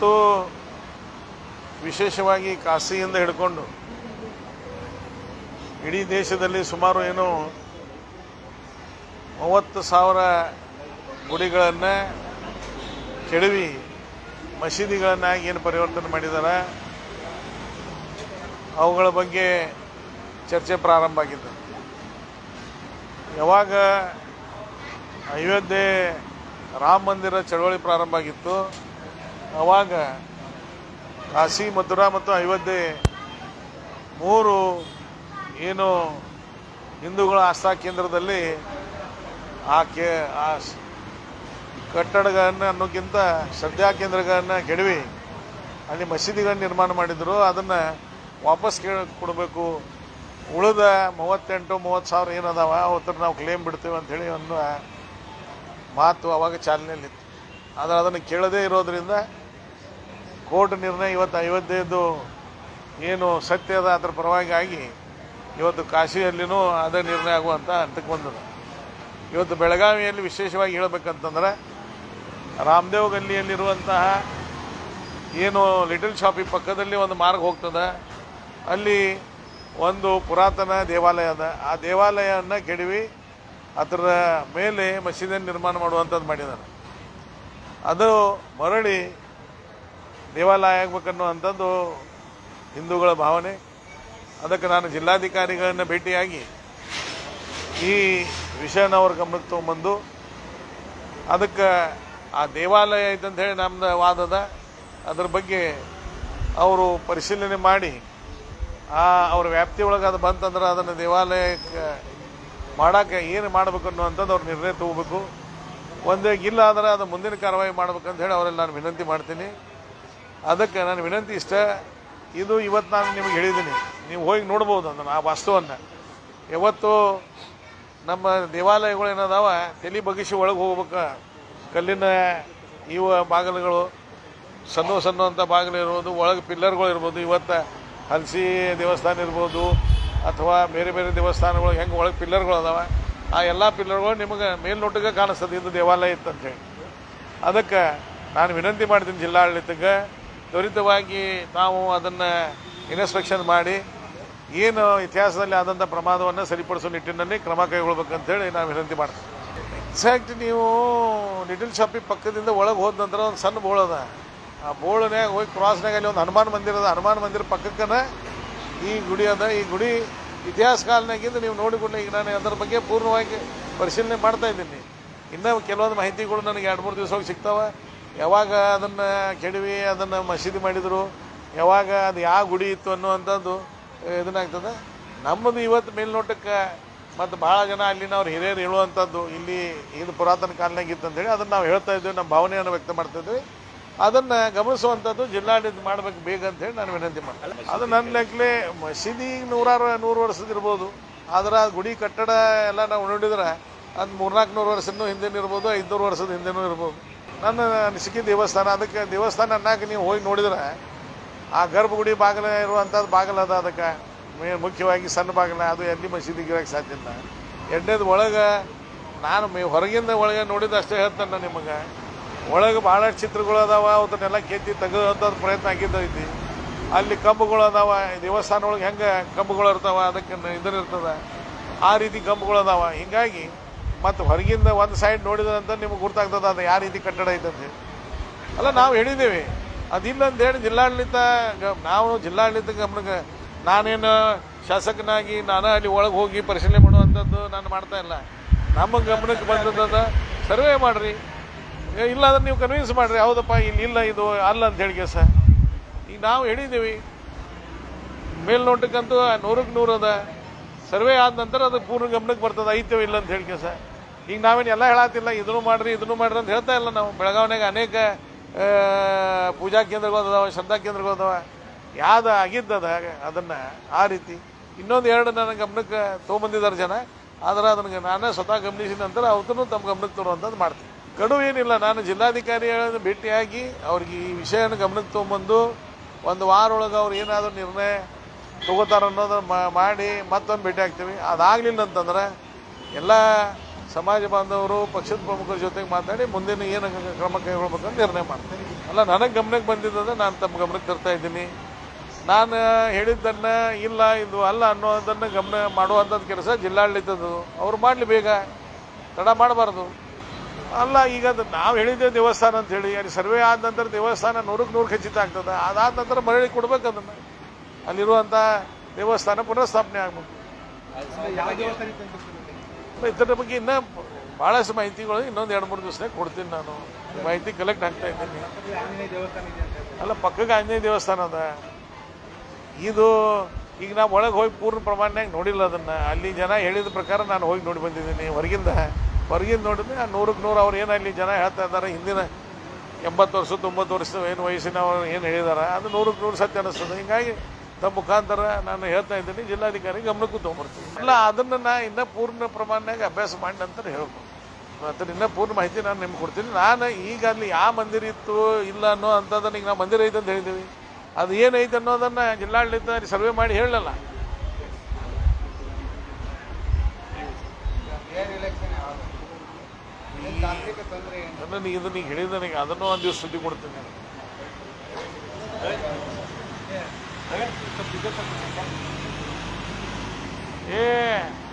ಇವತ್ತು ವಿಶೇಷವಾಗಿ ಕಾಶಿಯಿಂದ ಹಿಡ್ಕೊಂಡು ಇಡೀ ದೇಶದಲ್ಲಿ ಸುಮಾರು ಏನು ಮೂವತ್ತು ಸಾವಿರ ಗುಡಿಗಳನ್ನು ಕೆಡವಿ ಮಸೀದಿಗಳನ್ನಾಗಿ ಏನು ಪರಿವರ್ತನೆ ಮಾಡಿದ್ದಾರೆ, ಅವುಗಳ ಬಗ್ಗೆ ಚರ್ಚೆ ಪ್ರಾರಂಭ ಆಗಿದ್ದು. ಯಾವಾಗ ಅಯೋಧ್ಯೆ ರಾಮ ಮಂದಿರ ಚಳವಳಿ ಪ್ರಾರಂಭ ಆಗಿತ್ತು ಆವಾಗ ಕಾಶಿ ಮಥುರಾ ಮತ್ತು ಅಯೋಧ್ಯೆ ಮೂರು ಏನು ಹಿಂದೂಗಳ ಆಸ್ಥಾ ಕೇಂದ್ರದಲ್ಲಿ ಆ ಕೇ ಆ ಕಟ್ಟಡಗಳನ್ನು ಅನ್ನೋಕ್ಕಿಂತ ಶ್ರದ್ಧಾ ಕೇಂದ್ರಗಳನ್ನು ಕೆಡವಿ. ಅಲ್ಲಿ ಮಸೀದಿಗಳನ್ನು ನಿರ್ಮಾಣ ಮಾಡಿದ್ರು. ಅದನ್ನು ವಾಪಸ್ ಕೇಳ ಕೊಡಬೇಕು. ಉಳಿದ ಮೂವತ್ತೆಂಟು, ಮೂವತ್ತು ಸಾವಿರ ಏನದಾವ ಅವತ್ತರ ನಾವು ಕ್ಲೇಮ್ ಬಿಡ್ತೇವೆ ಅಂಥೇಳಿ ಒಂದು ಮಾತು ಅವಾಗ ಚಾಲನೆಯಲ್ಲಿತ್ತು. ಆದರೆ ಅದನ್ನು ಕೇಳದೇ ಇರೋದ್ರಿಂದ ಕೋರ್ಟ್ ನಿರ್ಣಯ ಇವತ್ತು ಅಯೋಧ್ಯೆಯದು ಏನು ಸತ್ಯ ಅದ, ಅದರ ಪರವಾಗಿ ಆಗಿ ಇವತ್ತು ಕಾಶಿಯಲ್ಲಿನೂ ಅದೇ ನಿರ್ಣಯ ಆಗುವಂಥ ಹಂತಕ್ಕೆ ಬಂದದ. ಇವತ್ತು ಬೆಳಗಾವಿಯಲ್ಲಿ ವಿಶೇಷವಾಗಿ ಹೇಳಬೇಕಂತಂದರೆ ರಾಮದೇವ್ ಗಲ್ಲಿಯಲ್ಲಿರುವಂತಹ ಏನು ಲಿಟಲ್ ಶಾಪಿ ಪಕ್ಕದಲ್ಲಿ ಒಂದು ಮಾರ್ಗ ಹೋಗ್ತದೆ. ಅಲ್ಲಿ ಒಂದು ಪುರಾತನ ದೇವಾಲಯ ಅದ. ಆ ದೇವಾಲಯವನ್ನು ಕೆಡವಿ ಅದರ ಮೇಲೆ ಮಸೀದಿಯನ್ನು ನಿರ್ಮಾಣ ಮಾಡುವಂಥದ್ದು ಮಾಡಿದ್ದಾರೆ ಅದು ಮರಳಿ ದೇವಾಲಯ ಆಗ್ಬೇಕನ್ನುವಂಥದ್ದು ಹಿಂದೂಗಳ ಭಾವನೆ. ಅದಕ್ಕೆ ನಾನು ಜಿಲ್ಲಾಧಿಕಾರಿಗಳನ್ನು ಭೇಟಿಯಾಗಿ ಈ ವಿಷಯನ ಅವ್ರ ಗಮನಕ್ಕೆ ತೊಗೊಂಬಂದು ಅದಕ್ಕೆ ಆ ದೇವಾಲಯ ಐತಂತ ಹೇಳಿ ನಮ್ದು ವಾದದ, ಅದ್ರ ಬಗ್ಗೆ ಅವರು ಪರಿಶೀಲನೆ ಮಾಡಿ, ಆ ಅವ್ರ ವ್ಯಾಪ್ತಿ ಒಳಗೆ ಅದು ಬಂತಂದ್ರೆ ಅದನ್ನು ದೇವಾಲಯಕ್ಕೆ ಮಾಡೋಕ್ಕೆ ಏನು ಮಾಡಬೇಕು ಅನ್ನುವಂಥದ್ದು ಅವ್ರು ನಿರ್ಣಯ ತಗೋಬೇಕು. ಒಂದೇ, ಇಲ್ಲ ಅಂದ್ರೆ ಅದು ಮುಂದಿನ ಕಾರ್ಯವಾಹಿ ಮಾಡ್ಬೇಕಂತ ಹೇಳಿ ಅವರೆಲ್ಲ ನಾನು ವಿನಂತಿ ಮಾಡ್ತೀನಿ. ಅದಕ್ಕೆ ನನ್ನ ವಿನಂತಿ ಇಷ್ಟ, ಇದು ಇವತ್ತು ನಾನು ನಿಮಗೆ ಹೇಳಿದ್ದೀನಿ. ನೀವು ಹೋಗಿ ನೋಡ್ಬೋದು ಅದನ್ನು ಆ ವಾಸ್ತುವನ್ನು. ಯಾವತ್ತು ನಮ್ಮ ದೇವಾಲಯಗಳು ಏನದಾವ, ತಲೆ ಬಗ್ಗಿಸಿ ಒಳಗೆ ಹೋಗ್ಬೇಕು. ಕಲ್ಲಿನ ಇವ ಬಾಗಿಲುಗಳು, ಸಣ್ಣ ಸಣ್ಣ ಅಂತ ಬಾಗಿಲು ಇರ್ಬೋದು, ಒಳಗೆ ಪಿಲ್ಲರ್ಗಳು ಇರ್ಬೋದು, ಇವತ್ತು ಹಲಸಿ ದೇವಸ್ಥಾನ ಇರ್ಬೋದು, ಅಥವಾ ಬೇರೆ ಬೇರೆ ದೇವಸ್ಥಾನಗಳು ಹೆಂಗೆ ಒಳಗೆ ಪಿಲ್ಲರ್ಗಳು ಅದಾವೆ, ಆ ಎಲ್ಲ ಪಿಲ್ಲರ್ಗಳು ನಿಮಗೆ ಮೇಲ್ನೋಟಕ್ಕೆ ಕಾಣಿಸ್ತದೆ, ಇದು ದೇವಾಲಯ ಇತ್ತಂತೇಳಿ. ಅದಕ್ಕೆ ನಾನು ವಿನಂತಿ ಮಾಡ್ತೀನಿ ಜಿಲ್ಲಾಡಳಿತಕ್ಕೆ ತ್ವರಿತವಾಗಿ ನಾವು ಅದನ್ನು ಇನ್ಸ್ಪೆಕ್ಷನ್ ಮಾಡಿ ಏನು ಇತಿಹಾಸದಲ್ಲಿ ಆದಂಥ ಪ್ರಮಾದವನ್ನು ಸರಿಪಡಿಸೋ ನಿಟ್ಟಿನಲ್ಲಿ ಕ್ರಮ ಕೈಗೊಳ್ಬೇಕಂತೇಳಿ ನಾವು ವಿನಂತಿ ಮಾಡ್ತೀವಿ. ಎಕ್ಸಾಕ್ಟ್ ನೀವು ಲಿಟಲ್ ಶಾಪಿ ಪಕ್ಕದಿಂದ ಒಳಗೆ ಹೋದ ನಂತರ ಒಂದು ಸಣ್ಣ ಬೋಳ್ ಅದ. ಆ ಬೋಳನ್ಯಾಗ ಹೋಗಿ ಕ್ರಾಸ್ನಾಗ ಅಲ್ಲಿ ಒಂದು ಹನುಮಾನ್ ಮಂದಿರ ಅದ. ಹನುಮಾನ್ ಮಂದಿರ ಪಕ್ಕಕ್ಕನ ಈ ಗುಡಿ ಅದ. ಈ ಗುಡಿ ಇತಿಹಾಸ ಕಾಲನಾಗಿಂದ ನೀವು ನೋಡಿಕೊಂಡು ಈಗ ನಾನು ಅದರ ಬಗ್ಗೆ ಪೂರ್ಣವಾಗಿ ಪರಿಶೀಲನೆ ಮಾಡ್ತಾ ಇದ್ದೀನಿ. ಇನ್ನೂ ಕೆಲವೊಂದು ಮಾಹಿತಿಗಳು ನನಗೆ ಎರಡು ಮೂರು ದಿವಸ ಹೋಗಿ ಸಿಗ್ತಾವೆ. ಯಾವಾಗ ಅದನ್ನು ಕೆಡವಿ, ಅದನ್ನು ಮಸೀದಿ ಮಾಡಿದರು, ಯಾವಾಗ ಅದು ಯಾವ ಗುಡಿ ಇತ್ತು ಅನ್ನುವಂಥದ್ದು ಇದನ್ನಾಗ್ತದೆ ನಮ್ಮದು ಇವತ್ತು ಮೇಲ್ನೋಟಕ್ಕೆ ಮತ್ತು ಭಾಳ ಜನ ಅಲ್ಲಿನವ್ರು ಹಿರಿಯರು ಹೇಳುವಂಥದ್ದು, ಇಲ್ಲಿ ಇದು ಪುರಾತನ ಕಾಲನಾಗ ಇತ್ತಂತೇಳಿ ಅದನ್ನು ನಾವು ಹೇಳ್ತಾ ಇದ್ದೇವೆ, ನಮ್ಮ ಭಾವನೆಯನ್ನು ವ್ಯಕ್ತ ಮಾಡ್ತಾ ಇದ್ದೀವಿ. ಅದನ್ನು ಗಮನಿಸುವಂಥದ್ದು ಜಿಲ್ಲಾಡಳಿತ ಮಾಡಬೇಕು ಬೇಗ ಅಂತೇಳಿ ನಾನು ವಿನಂತಿ ಮಾಡ್ತೀನಿ. ಅದು ನನ್ನ ಲೆಕ್ಕಲೆ ಮಸೀದಿ ನೂರಾರು, ನೂರು ವರ್ಷದ ಇರ್ಬೋದು. ಆದ್ರೆ ಗುಡಿ ಕಟ್ಟಡ ಎಲ್ಲ ನಾವು ನೋಡಿದ್ರೆ ಅದು ಮೂರ್ನಾಲ್ಕು ನೂರು ವರ್ಷನೂ ಹಿಂದೆನೂ ಇರ್ಬೋದು, ಐದುನೂರು ವರ್ಷದ ಹಿಂದೆನೂ ಇರ್ಬೋದು. ನನ್ನ ಅನಿಸಿಕೆ ದೇವಸ್ಥಾನ, ಅದಕ್ಕೆ ದೇವಸ್ಥಾನ ಅನ್ನಕ್ಕೆ ನೀವು ಹೋಗಿ ನೋಡಿದ್ರೆ ಆ ಗರ್ಭಗುಡಿ ಬಾಗಿಲ ಇರುವಂಥದ್ದು ಬಾಗಿಲು ಅದ ಅದಕ್ಕೆ. ಮೇ ಮುಖ್ಯವಾಗಿ ಸಣ್ಣ ಬಾಗಿಲ, ಅದು ಎಲ್ಲಿ ಮಸೀದಿ ಇರೋಕ್ಕೆ ಸಾಧ್ಯ ಇಲ್ಲ. ಎರಡನೇದು ಒಳಗೆ, ನಾನು ಮೇ ಹೊರಗಿಂದ ಒಳಗೆ ನೋಡಿದ ಅಷ್ಟೇ ಹೇಳ್ತಾನೆ ನಾನು ನಿಮಗೆ. ಒಳಗೆ ಭಾಳಷ್ಟು ಚಿತ್ರಗಳು ಅದಾವ ಅದನ್ನೆಲ್ಲ ಕೆತ್ತಿ ತೆಗೆದಂಥದ್ದು ಪ್ರಯತ್ನ ಆಗಿದ್ದೈತಿ ಅಲ್ಲಿ ಕಂಬಗಳು ಅದಾವ ದೇವಸ್ಥಾನ ಒಳಗೆ ಹೆಂಗೆ ಕಂಬಗಳು ಇರ್ತಾವ, ಅದಕ್ಕೆ ಇದನ್ನ ಇರ್ತದೆ. ಆ ರೀತಿ ಕಂಬಗಳು ಅದಾವ. ಹಿಂಗಾಗಿ ಮತ್ತು ಹೊರಗಿಂದ ಒಂದು ಸೈಡ್ ನೋಡಿದಂತ ನಿಮ್ಗೆ ಗೊತ್ತಾಗ್ತದೆ ಅದು ಯಾವ ರೀತಿ ಕಟ್ಟಡ ಐತಂತೆ ಅಲ್ಲ, ನಾವು ಹೇಳಿದ್ದೇವೆ. ಅದಿಲ್ಲ ಅಂತ ಹೇಳಿ ಜಿಲ್ಲಾಡಳಿತ ನಾವು ಜಿಲ್ಲಾಡಳಿತ ಗಮನಕ್ಕೆ ನಾನೇನು ಶಾಸಕನಾಗಿ ನಾನು ಅಲ್ಲಿ ಒಳಗೆ ಹೋಗಿ ಪರಿಶೀಲನೆ ಮಾಡುವಂಥದ್ದು ನಾನು ಮಾಡ್ತಾ ಇಲ್ಲ. ನಮ್ಮ ಗಮನಕ್ಕೆ ಬಂದದ ಸರ್ವೆ ಮಾಡಿರಿ. ಇಲ್ಲ ಅಂದ್ರೆ ನೀವು ಕನ್ವಿನ್ಸ್ ಮಾಡಿರಿ, ಹೌದಪ್ಪ, ಇಲ್ಲಿ ಇಲ್ಲ, ಇದು ಅಲ್ಲ ಅಂತ ಹೇಳಿ ಸರ್ ಈಗ ನಾವು ಹೇಳಿದ್ದೀವಿ. ಮೇಲ್ನೋಟಕ್ಕಂತೂ ನೂರಕ್ಕೆ ನೂರು ಅದ. ಸರ್ವೆ ಆದ ನಂತರ ಅದು ಪೂರ್ಣ ಗಮನಕ್ಕೆ ಬರ್ತದೆ ಐತೋ ಇಲ್ಲ ಅಂತ ಹೇಳಿ ಕೆಲಸ. ಈಗ ನಾವೇನು ಎಲ್ಲ ಹೇಳತ್ತಿಲ್ಲ ಇದನ್ನು ಮಾಡ್ರಿ ಇದನ್ನು ಮಾಡ್ರಿ ಅಂತ ಹೇಳ್ತಾ ಇಲ್ಲ ನಾವು. ಬೆಳಗಾವಿನಾಗ ಅನೇಕ ಪೂಜಾ ಕೇಂದ್ರಗಳು ಅದಾವ, ಶ್ರದ್ಧಾ ಕೇಂದ್ರಗಳು ಅದಾವ. ಯಾವ್ದು ಆಗಿದ್ದದ ಅದನ್ನು ಆ ರೀತಿ. ಇನ್ನೊಂದು ಎರಡು ನನ್ನ ಗಮನಕ್ಕೆ ತೊಗೊಂಬಂದಿದ್ದಾರೆ ಜನ. ಆದ್ರೆ ಅದನ್ನು ನಾನೇ ಸ್ವತಃ ಗಮನಿಸಿದ ನಂತರ ಅವತ್ತೂ ತಮ್ಮ ಗಮನಕ್ಕೆ ತರುವಂಥದ್ದು ಮಾಡ್ತೀನಿ. ಕಡುವು ಏನಿಲ್ಲ, ನಾನು ಜಿಲ್ಲಾಧಿಕಾರಿಗಳನ್ನು ಭೇಟಿಯಾಗಿ ಅವ್ರಿಗೆ ಈ ವಿಷಯನ ಗಮನಕ್ಕೆ ತೊಗೊಂಬಂದು ಒಂದು ವಾರ ಒಳಗೆ ಅವ್ರು ಏನಾದರೂ ನಿರ್ಣಯ ತಗೋತಾರ ಅನ್ನೋದನ್ನ ಮಾಡಿ ಮತ್ತೊಂದು ಭೇಟಿ ಆಗ್ತೀವಿ. ಅದಾಗಲಿಲ್ಲ ಅಂತಂದ್ರೆ ಎಲ್ಲ ಸಮಾಜ ಬಾಂಧವರು, ಪಕ್ಷದ ಪ್ರಮುಖರ ಜೊತೆಗೆ ಮಾತಾಡಿ ಮುಂದಿನ ಏನು ಕ್ರಮ ಕೈಗೊಳ್ಬೇಕಂತ ನಿರ್ಣಯ ಮಾಡ್ತೀನಿ. ಅಲ್ಲ, ನನಗೆ ಗಮನಕ್ಕೆ ಬಂದಿದ್ದದ ನಾನು ತಮ್ಮ ಗಮನಕ್ಕೆ ತರ್ತಾ ಇದ್ದೀನಿ. ನಾನು ಹೇಳಿದ್ದನ್ನು ಇಲ್ಲ, ಇದು ಅಲ್ಲ ಅನ್ನೋದನ್ನು ಗಮನ ಮಾಡುವಂಥದ್ದು ಕೆಲಸ ಜಿಲ್ಲಾಡಳಿತದ್ದು. ಅವ್ರು ಮಾಡಲಿ ಬೇಗ. ತಡ ಮಾಡಬಾರ್ದು. ಅಲ್ಲ, ಈಗ ಅದು ನಾವು ಹೇಳಿದ್ದೆ ದೇವಸ್ಥಾನ ಅಂತ ಹೇಳಿ, ಅಲ್ಲಿ ಸರ್ವೆ ಆದ ನಂತರ ದೇವಸ್ಥಾನ ನೂರಕ್ಕೆ ನೂರು ಖಚಿತ ಆಗ್ತದೆ. ಅದಾದ ನಂತರ ಮರಳಿ ಕೊಡ್ಬೇಕು ಅದನ್ನು. ಅಲ್ಲಿರುವಂಥ ದೇವಸ್ಥಾನ ಪುನಃಸ್ಥಾಪನೆ ಆಗ್ಬೇಕು. ಇದರ ಬಗ್ಗೆ ಇನ್ನೂ ಭಾಳಷ್ಟು ಮಾಹಿತಿಗಳು ಇನ್ನೊಂದು ಎರಡು ಮೂರು ದಿವಸನೇ ಕೊಡ್ತೀನಿ ನಾನು. ಮಾಹಿತಿ ಕಲೆಕ್ಟ್ ಆಗ್ತಾ ಇದ್ದೀನಿ. ಅಲ್ಲ, ಪಕ್ಕಕ್ಕೆ ಆಂಜನೇಯ ದೇವಸ್ಥಾನ ಅದ. ಇದು ಈಗ ನಾವು ಒಳಗೆ ಹೋಗಿ ಪೂರ್ಣ ಪ್ರಮಾಣನಾಗ ನೋಡಿಲ್ಲ ಅದನ್ನು. ಅಲ್ಲಿ ಜನ ಹೇಳಿದ ಪ್ರಕಾರ ನಾನು ಹೋಗಿ ನೋಡಿ ಬಂದಿದ್ದೀನಿ ಹೊರಗಿಂದ. ಹೊರಗಿಂದ ನೋಡಿದ್ರೆ ಆ ನೂರಕ್ಕೆ ನೂರು ಅವ್ರು ಏನು ಅಲ್ಲಿ ಜನ ಹೇಳ್ತಾ ಇದ್ದಾರೆ ಹಿಂದಿನ ಎಂಬತ್ತು ವರ್ಷ ತೊಂಬತ್ತು ವರ್ಷದ ಏನು ವಯಸ್ಸಿನವರು ಏನು ಹೇಳಿದಾರೆ, ಅದು ನೂರಕ್ಕೆ ನೂರು ಸತ್ಯ ಅನ್ನಿಸ್ತದೆ ಹಿಂಗಾಗಿ ತಮ್ಮ ಮುಖಾಂತರ ನಾನು ಹೇಳ್ತಾ ಇದ್ದೀನಿ, ಜಿಲ್ಲಾಧಿಕಾರಿ ಗಮನಕ್ಕೂ ತೊಗೊಂಬರ್ತೀನಿ ಇಲ್ಲ ಅದನ್ನು ನಾ ಇನ್ನೂ ಪೂರ್ಣ ಪ್ರಮಾಣನಾಗ ಅಭ್ಯಾಸ ಮಾಡಿ ನಂತರ ಹೇಳ್ಬೋದು. ಅದನ್ನ ಇನ್ನೂ ಪೂರ್ಣ ಮಾಹಿತಿ ನಾನು ನಿಮ್ಗೆ ಕೊಡ್ತೀನಿ. ನಾನು ಈಗ ಅಲ್ಲಿ ಯಾವ ಮಂದಿರ ಇತ್ತು, ಇಲ್ಲ ಅನ್ನೋ ಅಂಥದ್ದನ್ನ ಈಗ ನಾವು ಮಂದಿರ ಐತೆ ಅಂತ ಹೇಳಿದ್ದೀವಿ ಅದು ಏನೈತೆ ಅನ್ನೋದನ್ನು ಜಿಲ್ಲಾಡಳಿತ ಸರ್ವೆ ಮಾಡಿ ಹೇಳಲ್ಲ? ಅದನ್ನು ಇದನ್ನ ಈಗ ಹೇಳಿದ ನನಗೆ ಅದನ್ನು ಒಂದು ದಿವಸ ಸುದ್ದಿ ಕೊಡ್ತೀನಿ. 네? 좀 비교해 볼까요? 예.